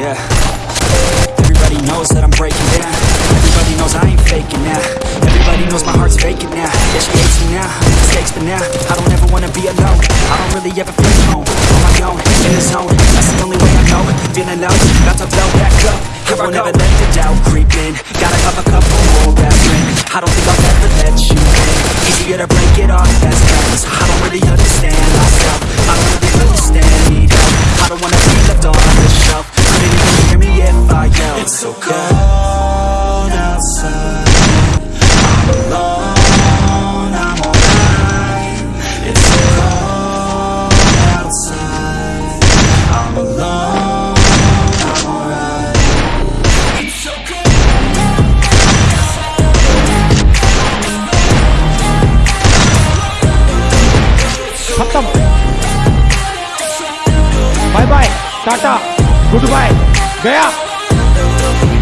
Yeah. Everybody knows that I'm breaking down. Everybody knows I ain't faking now. Everybody knows my heart's vacant now. Yeah, she hates me now. Mistakes, but now I don't ever wanna be alone. I don't really ever feel home. On my own, in the zone. That's the only way I know. Feeling low, about to blow back up. Here I won't ever let the doubt creep in. Gotta have a couple more aspirin. I don't think I'll ever let you in. Easier to break it off fast times. I don't really understand It's so cold outside. I'm alone, I'm alright. It's so cold outside. I'm alone, I'm alright. It's so cold. Bye bye Tata Goodbye Gaya